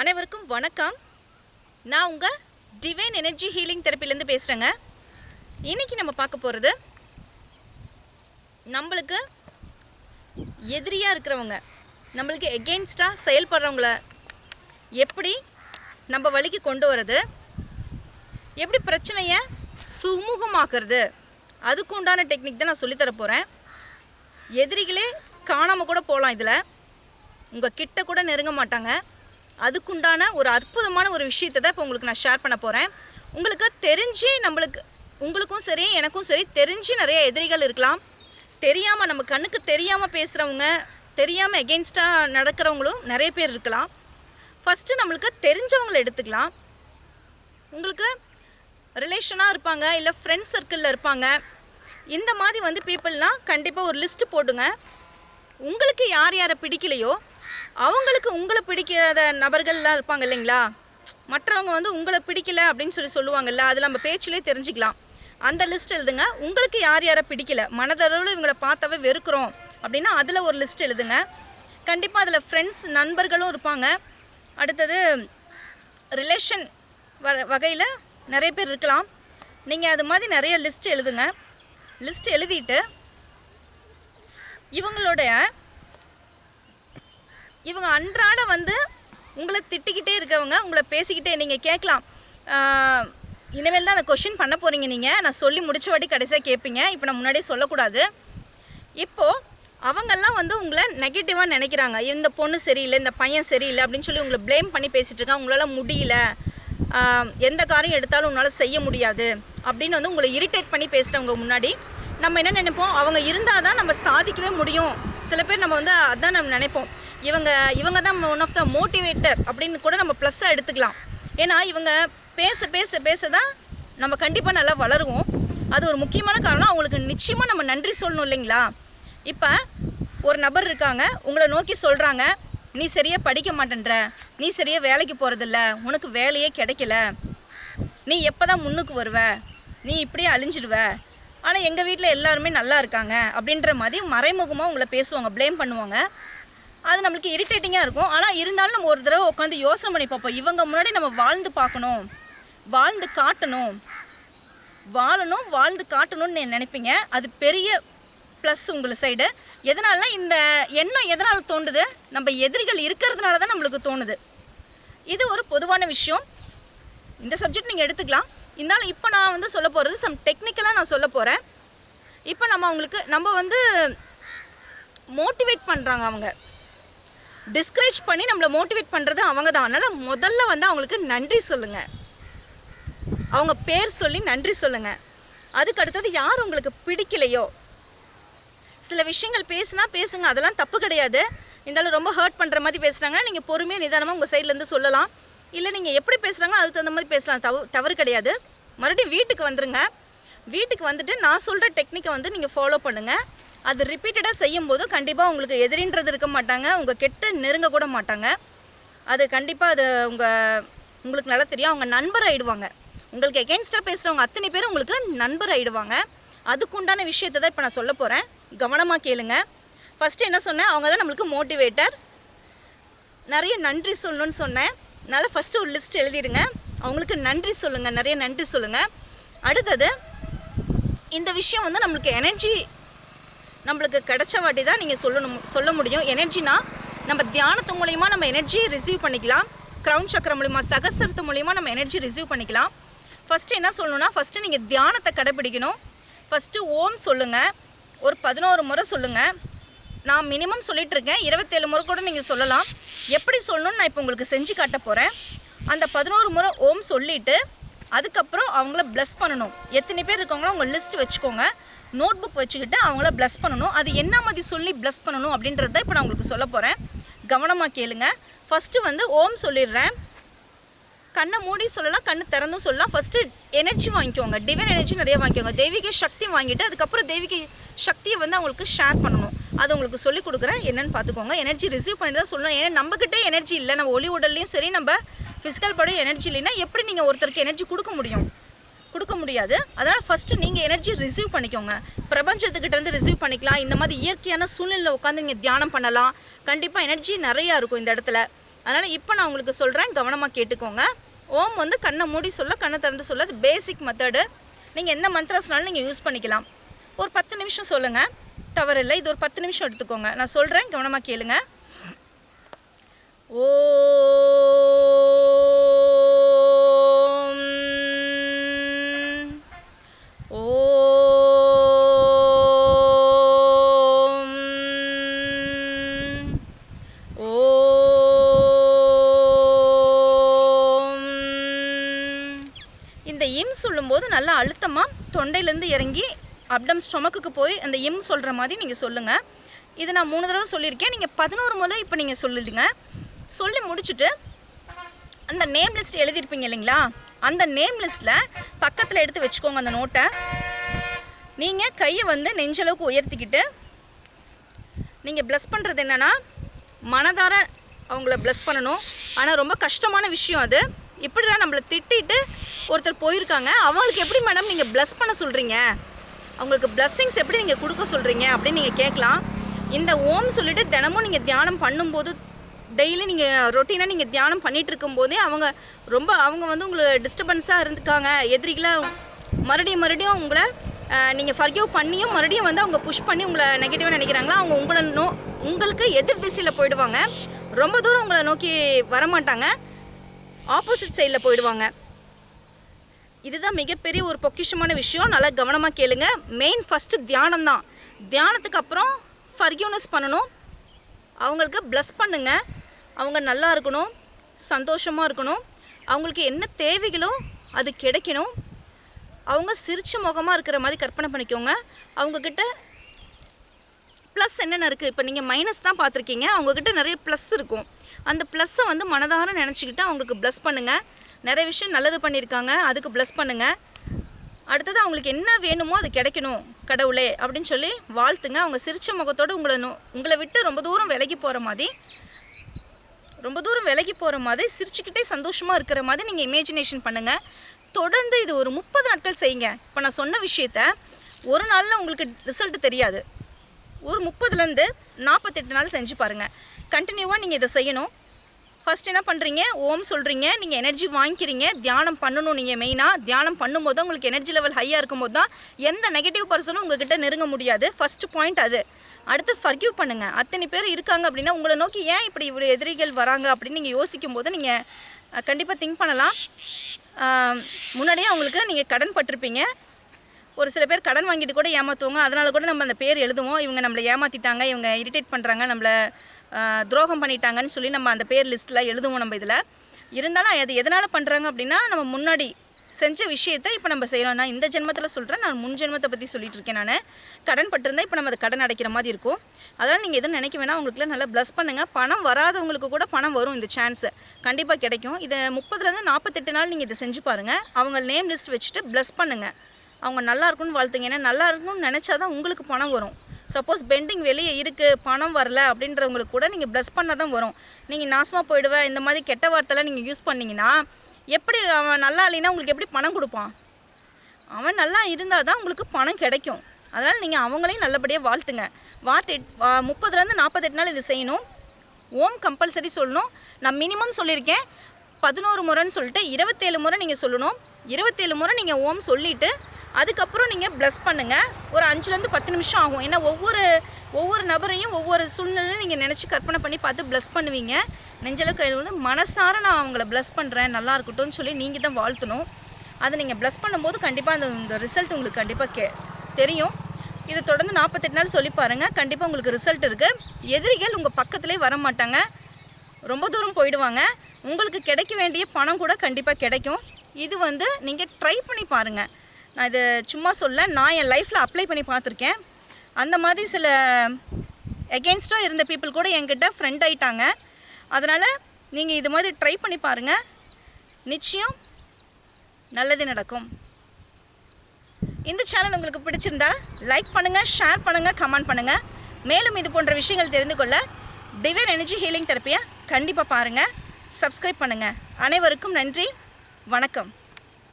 அனைவருக்கும் வணக்கம். நான் உங்கள் டிவைன் எனர்ஜி ஹீலிங் தெரப்பிலேருந்து பேசுகிறேங்க இன்னைக்கு நம்ம பார்க்க போகிறது நம்மளுக்கு எதிரியாக இருக்கிறவங்க நம்மளுக்கு எகெயின்ஸ்டாக செயல்படுறவங்கள எப்படி நம்ம வழிக்கு கொண்டு வர்றது எப்படி பிரச்சனையை சுமூகமாக்குறது அதுக்கு உண்டான டெக்னிக் தான் நான் சொல்லித்தர போகிறேன் எதிரிகளே காணாமல் கூட போகலாம் இதில். உங்கள் கிட்ட கூட நெருங்க மாட்டாங்க. அதுக்குண்டான ஒரு அற்புதமான ஒரு விஷயத்தை தான் இப்போ உங்களுக்கு நான் ஷேர் பண்ண போகிறேன் உங்களுக்கு தெரிஞ்சு நம்மளுக்கு உங்களுக்கும் சரி எனக்கும் சரி தெரிஞ்சு நிறைய எதிரிகள் இருக்கலாம். தெரியாமல் நம்ம கண்ணுக்கு தெரியாமல் பேசுகிறவங்க தெரியாமல் எகெயின்ஸ்டாக நடக்கிறவங்களும் நிறைய பேர் இருக்கலாம். ஃபஸ்ட்டு நம்மளுக்கு தெரிஞ்சவங்களை எடுத்துக்கலாம். உங்களுக்கு ரிலேஷனாக இருப்பாங்க இல்லை ஃப்ரெண்ட்ஸ் சர்க்கிளில் இருப்பாங்க. இந்த மாதிரி வந்து பீப்புள்னால் கண்டிப்பாக ஒரு லிஸ்ட்டு போடுங்க. உங்களுக்கு யார் யாரை பிடிக்கலையோ அவங்களுக்கு உங்களை பிடிக்காத நபர்கள்லாம் இருப்பாங்க இல்லைங்களா? மற்றவங்க வந்து உங்களை பிடிக்கல அப்படின்னு சொல்லி சொல்லுவாங்கல்ல அது நம்ம பேச்சிலே தெரிஞ்சுக்கலாம். அந்த லிஸ்ட் எழுதுங்க. உங்களுக்கு யார் யாரை பிடிக்கல? மனதளவில் இவங்களை பார்த்தாவே வெறுக்கிறோம் அப்படின்னா அதில் ஒரு லிஸ்ட் எழுதுங்க. கண்டிப்பாக அதில் ஃப்ரெண்ட்ஸ் நண்பர்களும் இருப்பாங்க. அடுத்தது ரிலேஷன் வ வகையில் நிறைய பேர் இருக்கலாம். நீங்கள் அது மாதிரி நிறைய லிஸ்ட் எழுதுங்க. லிஸ்ட் எழுதிட்டு இவங்களுடைய இவங்க அன்றாட வந்து உங்களை திட்டிக்கிட்டே இருக்கவங்க உங்களை பேசிக்கிட்டே நீங்கள் கேட்கலாம். இனிமேல் தான் அந்த கொஷின் பண்ண போகிறீங்க நீங்கள் நான் சொல்லி முடிச்ச வாட்டி கடைசியாக கேட்பீங்க. இப்போ நான் முன்னாடியே சொல்லக்கூடாது. இப்போது அவங்கெல்லாம் வந்து உங்களை நெகட்டிவாக நினைக்கிறாங்க. இந்த பொண்ணு சரியில்லை இந்த பையன் சரியில்லை அப்படின்னு சொல்லி உங்களை ப்ளேம் பண்ணி பேசிகிட்டு இருக்காங்க. உங்களால் முடியல. எந்த காரியம் எடுத்தாலும் உன்னால் செய்ய முடியாது அப்படின்னு வந்து உங்களை இரிட்டேட் பண்ணி பேசுகிறவங்க முன்னாடி நம்ம என்ன நினைப்போம்? அவங்க இருந்தால் தான் நம்ம சாதிக்கவே முடியும். சில பேர் நம்ம வந்து அதான் நம்ம நினைப்போம். இவங்க இவங்க தான் ஒன் ஆஃப் த மோட்டிவேட்டர் அப்படின்னு கூட நம்ம ப்ளஸ்ஸாக எடுத்துக்கலாம். ஏன்னா இவங்க பேச பேச பேச தான் நம்ம கண்டிப்பாக நல்லா வளருவோம். அது ஒரு முக்கியமான காரணம். அவங்களுக்கு நிச்சயமாக நம்ம நன்றி சொல்லணும் இல்லைங்களா? இப்போ ஒரு நபர் இருக்காங்க. உங்களை நோக்கி சொல்கிறாங்க நீ சரியாக படிக்க மாட்டேன்ற. நீ சரியாக வேலைக்கு போகிறதில்ல உனக்கு வேலையே கிடைக்கல. நீ எப்போ தான் முன்னுக்கு வருவ? நீ இப்படியே அழிஞ்சிடுவ. ஆனால் எங்கள் வீட்டில் எல்லாருமே நல்லா இருக்காங்க. அப்படின்ற மாதிரி மறைமுகமாக உங்களை பேசுவாங்க ப்ளேம் பண்ணுவாங்க. அது நம்மளுக்கு இரிட்டேட்டிங்காக இருக்கும். ஆனால் இருந்தாலும் நம்ம ஒரு தடவை உட்காந்து யோசனை பண்ணி பார்ப்போம். இவங்க முன்னாடி நம்ம வாழ்ந்து பார்க்கணும். வாழ்ந்து காட்டணும். வாழணும் வாழ்ந்து காட்டணும்னு நினைப்பீங்க. அது பெரிய ப்ளஸ் உங்களை சைடு எதனால? இந்த எண்ணம் எதனால் தோண்டுது நம்ம எதிரிகள் இருக்கிறதுனால தான் நம்மளுக்கு தோணுது. இது ஒரு பொதுவான விஷயம். இந்த சப்ஜெக்ட் நீங்கள் எடுத்துக்கலாம். இருந்தாலும் இப்போ நான் வந்து சொல்ல போகிறது சம் டெக்னிக்கலாக நான் சொல்ல போகிறேன் இப்போ நம்ம அவங்களுக்கு நம்ம வந்து மோட்டிவேட் பண்ணுறாங்க அவங்க. டிஸ்கரேஜ் பண்ணி நம்மளை மோட்டிவேட் பண்ணுறது அவங்க தான். அதனால் முதல்ல வந்து அவங்களுக்கு நன்றி சொல்லுங்கள் அவங்க பேர் சொல்லி நன்றி சொல்லுங்கள் அதுக்கு அடுத்தது யார் உங்களுக்கு பிடிக்கலையோ? சில விஷயங்கள் பேசுனா பேசுங்க அதெல்லாம் தப்பு கிடையாது. இருந்தாலும் ரொம்ப ஹர்ட் பண்ணுற மாதிரி பேசுகிறாங்கன்னா நீங்கள் பொறுமையாக நிதானமாக உங்கள் சைட்லேருந்து சொல்லலாம். இல்லை நீங்கள் எப்படி பேசுகிறாங்களோ அதுக்கு தகுந்த மாதிரி பேசலாம். தவறு தவறு கிடையாது. மறுபடியும் வீட்டுக்கு வந்துடுங்க வீட்டுக்கு வந்துட்டு நான் சொல்கிற டெக்னிக்கை வந்து நீங்கள் ஃபாலோ பண்ணுங்கள் அது ரிப்பீட்டடாக செய்யும்போது கண்டிப்பாக உங்களுக்கு எதிரின்றது இருக்க மாட்டாங்க. உங்கள் கெட்ட நெருங்க கூட மாட்டாங்க. அது கண்டிப்பாக அது உங்கள் உங்களுக்கு நல்லா தெரியும். அவங்க நண்பர் ஆகிடுவாங்க உங்களுக்கு எகென்ஸ்டாக பேசுகிறவங்க அத்தனை பேர் உங்களுக்கு நண்பர் ஆகிடுவாங்க அதுக்குண்டான விஷயத்தை தான் இப்போ நான் சொல்ல போகிறேன் கவனமாக கேளுங்க. ஃபஸ்ட்டு என்ன சொன்னேன்? அவங்க தான் நம்மளுக்கு மோட்டிவேட்டர் நிறைய நன்றி சொல்லணும்னு சொன்னேன். அதனால் ஃபஸ்ட்டு ஒரு லிஸ்ட் எழுதிடுங்க. அவங்களுக்கு நன்றி சொல்லுங்கள் நிறைய நன்றி சொல்லுங்கள் அடுத்தது இந்த விஷயம் வந்து நம்மளுக்கு எனர்ஜி நம்மளுக்கு கிடைச்ச வாட்டி தான் நீங்கள் சொல்லணும் சொல்ல முடியும். எனர்ஜினா நம்ம தியானத்து மூலிமா நம்ம எனர்ஜியை ரிசீவ் பண்ணிக்கலாம். க்ரௌன் சக்கரம் மூலிமா சகசரத்து மூலிமா நம்ம எனர்ஜி ரிசீவ் பண்ணிக்கலாம். ஃபஸ்ட்டு என்ன சொல்லணும்னா ஃபஸ்ட்டு நீங்கள் தியானத்தை கடைப்பிடிக்கணும் ஃபஸ்ட்டு ஓம் சொல்லுங்கள் ஒரு பதினோரு முறை சொல்லுங்கள் நான் மினிமம் சொல்லிகிட்ருக்கேன் இருக்கேன். இருபத்தேழு முறை கூட நீங்கள் சொல்லலாம். எப்படி சொல்லணும்னு நான் இப்போ உங்களுக்கு செஞ்சு காட்ட போகிறேன் அந்த பதினோரு முறை ஓம் சொல்லிட்டு அதுக்கப்புறம் அவங்கள ப்ளஸ் பண்ணணும். எத்தனை பேர் இருக்காங்களோ அவங்க லிஸ்ட் வச்சுக்கோங்க. நோட் புக் வச்சுக்கிட்டு அவங்கள ப்ளஸ் பண்ணணும். அது என்ன மாதிரி சொல்லி ப்ளஸ் பண்ணணும் அப்படின்றத இப்போ நான் உங்களுக்கு சொல்ல போகிறேன் கவனமாக கேளுங்க. ஃபஸ்ட்டு வந்து ஓம் சொல்லிடுறேன். கண்ணை மூடி சொல்லலாம் கண்ணு திறந்தும் சொல்லலாம். ஃபஸ்ட்டு எனர்ஜி வாங்கிக்கோங்க. டிவைன் எனர்ஜி நிறைய வாங்கிக்கோங்க. தெய்வீக சக்தி வாங்கிட்டு அதுக்கப்புறம் தெய்வீக சக்தியை வந்து அவங்களுக்கு ஷேர் பண்ணணும். அது உங்களுக்கு சொல்லி கொடுக்குறேன். என்னென்னு பார்த்துக்கோங்க. எனர்ஜி ரிசீவ் பண்ணி தான் சொல்லணும். ஏன்னா நம்மக்கிட்டே எனர்ஜி இல்லை. நம்ம ஒளி உடல்லையும் சரி நம்ம ஃபிசிக்கல் படம் எனர்ஜி இல்லைன்னா எப்படி நீங்கள் ஒருத்தருக்கு எனர்ஜி கொடுக்க முடியும்? கொடுக்க முடியாது. அதனால் ஃபஸ்ட்டு நீங்கள் எனர்ஜி ரிசீவ் பண்ணிக்கோங்க. பிரபஞ்சத்துக்கிட்டேருந்து ரிசீவ் பண்ணிக்கலாம். இந்த மாதிரி இயற்கையான சூழ்நிலையில் உட்காந்து நீங்கள் தியானம் பண்ணலாம். கண்டிப்பாக எனர்ஜி நிறையா இருக்கும் இந்த இடத்துல. அதனால் இப்போ நான் உங்களுக்கு சொல்கிறேன் கவனமாக கேட்டுக்கோங்க. ஓம் வந்து கண்ணை மூடி சொல்ல கண்ணை திறந்து சொல்ல அது பேசிக் மெத்தடு நீங்கள் எந்த மந்த்ராஸ்னாலும் நீங்கள் யூஸ் பண்ணிக்கலாம். ஒரு பத்து நிமிஷம் சொல்லுங்கள் தவறில்லை. இது ஒரு பத்து நிமிஷம் எடுத்துக்கோங்க. நான் சொல்கிறேன் கவனமாக கேளுங்க. ஓ இம் சொல்லும்போது நல்லா அழுத்தமாக தொண்டையிலேருந்து இறங்கி அப்டம் ஸ்டொமக்குக்கு போய் அந்த இம் சொல்கிற மாதிரி நீங்கள் சொல்லுங்கள் இதை நான் மூணு தடவை சொல்லியிருக்கேன். நீங்கள் பதினோரு முறை இப்போ நீங்கள் சொல்லிடுங்க சொல்லி முடிச்சுட்டு அந்த நேம் லிஸ்ட் எழுதியிருப்பீங்க இல்லைங்களா? அந்த நேம் லிஸ்ட்டில் பக்கத்தில் எடுத்து வச்சுக்கோங்க அந்த நோட்டை நீங்கள் கையை வந்து நெஞ்சளவுக்கு உயர்த்திக்கிட்டு நீங்கள் ப்ளஸ் பண்ணுறது என்னென்னா மனதார அவங்கள ப்ளஸ் பண்ணணும். ஆனால் ரொம்ப கஷ்டமான விஷயம் அது. இப்படிடா நம்மளை திட்டிட்டு ஒருத்தர் போயிருக்காங்க? அவங்களுக்கு எப்படி மேடம் நீங்கள் ப்ளஸ் பண்ண சொல்கிறீங்க அவங்களுக்கு blessings எப்படி நீங்கள் கொடுக்க சொல்கிறீங்க அப்படின்னு நீங்கள் கேட்கலாம். இந்த ஓம் சொல்லிட்டு தினமும் நீங்கள் தியானம் பண்ணும்போது டெய்லி நீங்கள் ரொட்டீனாக நீங்கள் தியானம் பண்ணிகிட்டு இருக்கும்போதே அவங்க ரொம்ப அவங்க வந்து உங்களுக்கு டிஸ்டர்பன்ஸாக இருந்துக்காங்க. எதிரிகளாக மறுபடியும் மறுபடியும் உங்களை நீங்கள் ஃபர்கியூ பண்ணியும் மறுபடியும் வந்து அவங்க புஷ் பண்ணி உங்களை நெகட்டிவாக நினைக்கிறாங்களா? அவங்க உங்களை நோ உங்களுக்கு எதிர் திசையில் போயிடுவாங்க. ரொம்ப தூரம் உங்களை நோக்கி வரமாட்டாங்க. ஆப்போசிட் சைடில் போயிடுவாங்க. இதுதான் மிகப்பெரிய ஒரு பொக்கிஷமான விஷயம். நல்லா கவனமாக கேளுங்க. மெயின் ஃபஸ்ட்டு தியானம் தான். தியானத்துக்கு அப்புறம் ஃபர்கியூனஸ் பண்ணணும். அவங்களுக்கு ப்ளஸ் பண்ணுங்க. அவங்க நல்லா இருக்கணும். சந்தோஷமாக இருக்கணும். அவங்களுக்கு என்ன தேவைகளோ அது கிடைக்கணும். அவங்க சிரிச்ச முகமாக இருக்கிற மாதிரி கற்பனை பண்ணிக்கோங்க. அவங்கக்கிட்ட ப்ளஸ் என்னென்ன இருக்குது இப்போ நீங்கள் மைனஸ் தான் பார்த்துருக்கீங்க. அவங்கக்கிட்ட நிறைய ப்ளஸ் இருக்கும். அந்த ப்ளஸ்ஸை வந்து மனதார நினச்சிக்கிட்டு அவங்களுக்கு ப்ளஸ் பண்ணுங்கள் நிறைய விஷயம் நல்லது பண்ணியிருக்காங்க அதுக்கு ப்ளஸ் பண்ணுங்கள் அடுத்தது அவங்களுக்கு என்ன வேணுமோ அது கிடைக்கணும் கடவுளே அப்படின்னு சொல்லி வாழ்த்துங்க. அவங்க சிரித்த முகத்தோடு உங்களை நோ உங்களை விட்டு ரொம்ப தூரம் விலகி போகிற மாதிரி ரொம்ப தூரம் விலகி போகிற மாதிரி சிரிச்சுக்கிட்டே சந்தோஷமாக இருக்கிற மாதிரி நீங்கள் இமேஜினேஷன் பண்ணுங்கள் தொடர்ந்து இது ஒரு முப்பது நாட்கள் செய்யுங்க. இப்போ நான் சொன்ன விஷயத்த ஒரு நாளில் உங்களுக்கு ரிசல்ட் தெரியாது. ஒரு முப்பதுலேருந்து நாற்பத்தெட்டு நாள் செஞ்சு பாருங்கள் கண்டினியூவாக நீங்கள் இதை செய்யணும். ஃபஸ்ட் என்ன பண்ணுறீங்க ஓம் சொல்கிறீங்க நீங்கள் எனர்ஜி வாங்கிக்கிறீங்க. தியானம் பண்ணணும் நீங்கள் மெயினாக தியானம் பண்ணும்போது உங்களுக்கு எனர்ஜி லெவல் ஹையாக இருக்கும்போது தான் எந்த நெகட்டிவ் பர்சனும் உங்ககிட்ட நெருங்க முடியாது. ஃபஸ்ட்டு பாயிண்ட் அது. அடுத்து ஃபர்கியூ பண்ணுங்கள் அத்தனை பேர் இருக்காங்க அப்படின்னா உங்களை நோக்கி ஏன் இப்படி இவ்வளோ எதிரிகள் வராங்க அப்படின்னு நீங்கள் யோசிக்கும் போது நீங்கள் கண்டிப்பாக திங்க் பண்ணலாம். முன்னாடியே அவங்களுக்கு நீங்கள் கடன் பட்டிருப்பீங்க. ஒரு சில பேர் கடன் வாங்கிட்டு கூட ஏமாற்றுவாங்க அதனால் கூட நம்ம அந்த பேர் எழுதுவோம். இவங்க நம்மளை ஏமாற்றிட்டாங்க இவங்க இரிட்டேட் பண்ணுறாங்க நம்மளை துரோகம் பண்ணிட்டாங்கன்னு சொல்லி நம்ம அந்த பேர் லிஸ்ட்டில் எழுதுவோம் நம்ம இதில். இருந்தாலும் அது எதனால் பண்ணுறாங்க அப்படின்னா நம்ம முன்னாடி செஞ்ச விஷயத்தை இப்போ நம்ம செய்கிறோம் நான் இந்த ஜென்மத்தில் சொல்கிறேன் நான் முன் ஜென்மத்தை பற்றி சொல்லிட்டு இருக்கேன் நான். கடன் பட்டிருந்தா இப்போ நம்ம அது கடன் அடைக்கிற மாதிரி இருக்கும். அதனால் நீங்கள் எதுவும் நினைக்க வேணாம். உங்களுக்குலாம் நல்லா ப்ளஸ் பண்ணுங்கள் பணம் வராதவங்களுக்கு கூட பணம் வரும் இந்த சான்ஸு கண்டிப்பாக கிடைக்கும். இதை முப்பதுலேருந்து நாற்பத்தெட்டு நாள் நீங்கள் இதை செஞ்சு பாருங்கள் அவங்க நேம் லிஸ்ட் வச்சுட்டு ப்ளஸ் பண்ணுங்கள் அவங்க நல்லா இருக்கும்னு வாழ்த்துங்க. ஏன்னா நல்லா இருக்கும்னு நினச்சா தான் உங்களுக்கு பணம் வரும். சப்போஸ் பெண்டிங் வெளியே இருக்குது பணம் வரல அப்படின்றவங்களுக்கு கூட நீங்கள் ப்ளஸ் பண்ணால் தான் வரும். நீங்கள் நாசமாக போயிடுவேன் இந்த மாதிரி கெட்ட வார்த்தைலாம் நீங்கள் யூஸ் பண்ணிங்கன்னா எப்படி அவன் நல்லா இல்லைன்னா உங்களுக்கு எப்படி பணம் கொடுப்பான்? அவன் நல்லா இருந்தால் தான் உங்களுக்கு பணம் கிடைக்கும். அதனால் நீங்கள் அவங்களையும் நல்லபடியாக வாழ்த்துங்க. வார்த்தை முப்பதுலேருந்து நாற்பத்தெட்டு நாள் இது செய்யணும். ஓம் கம்பல்சரி சொல்லணும். நான் மினிமம் சொல்லியிருக்கேன். பதினோரு முறைன்னு சொல்லிட்டு இருபத்தேழு முறை நீங்கள் சொல்லணும். இருபத்தேழு முறை நீங்கள் ஓம் சொல்லிவிட்டு அதுக்கப்புறம் நீங்கள் ப்ளஸ் பண்ணுங்கள் ஒரு அஞ்சுலேருந்து பத்து நிமிஷம் ஆகும். ஏன்னா ஒவ்வொரு ஒவ்வொரு நபரையும் ஒவ்வொரு சூழ்நிலையும் நீங்கள் நினச்சி கற்பனை பண்ணி பார்த்து ப்ளஸ் பண்ணுவீங்க. நெஞ்சளவுக்கு வந்து மனசார நான் அவங்கள ப்ளஸ் பண்ணுறேன் நல்லா இருக்கட்டும்னு சொல்லி நீங்கள் தான் வாழ்த்தணும். அதை நீங்கள் ப்ளஸ் பண்ணும்போது கண்டிப்பாக அந்த இந்த ரிசல்ட் உங்களுக்கு கண்டிப்பாக கே தெரியும். இதை தொடர்ந்து நாற்பத்தெட்டு நாள் சொல்லி பாருங்கள் கண்டிப்பாக உங்களுக்கு ரிசல்ட் இருக்குது எதிரிகள் உங்கள் பக்கத்துலேயே வர மாட்டாங்க. ரொம்ப தூரம் போயிடுவாங்க. உங்களுக்கு கிடைக்க வேண்டிய பணம் கூட கண்டிப்பாக கிடைக்கும். இது வந்து நீங்கள் ட்ரை பண்ணி பாருங்கள் நான் இதை சும்மா சொல்ல நான் என் லைஃப்பில் அப்ளை பண்ணி பார்த்துருக்கேன். அந்த மாதிரி சில எகென்ஸ்டாக இருந்த பீப்புள் கூட என்கிட்ட ஃப்ரெண்ட் ஆகிட்டாங்க அதனால் நீங்கள் இது மாதிரி ட்ரை பண்ணி பாருங்கள் நிச்சயம் நல்லது நடக்கும். இந்த சேனல் உங்களுக்கு பிடிச்சிருந்தா லைக் பண்ணுங்கள் ஷேர் பண்ணுங்கள் கமெண்ட் பண்ணுங்கள் மேலும் இது போன்ற விஷயங்கள் தெரிந்து கொள்ள டிவைன் எனர்ஜி ஹீலிங் தெரப்பியை கண்டிப்பாக பாருங்கள் சப்ஸ்கிரைப் பண்ணுங்கள் அனைவருக்கும் நன்றி. வணக்கம்.